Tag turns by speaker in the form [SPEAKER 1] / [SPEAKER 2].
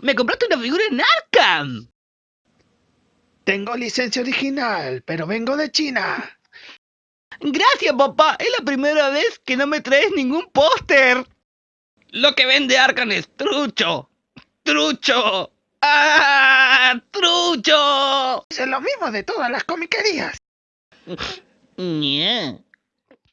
[SPEAKER 1] ¡Me compraste una figura en Arkham!
[SPEAKER 2] Tengo licencia original, pero vengo de China.
[SPEAKER 1] Gracias, papá. Es la primera vez que no me traes ningún póster. Lo que vende Arkham es trucho. ¡Trucho! ¡Ah! ¡Trucho!
[SPEAKER 2] Es lo mismo de todas las comiquerías.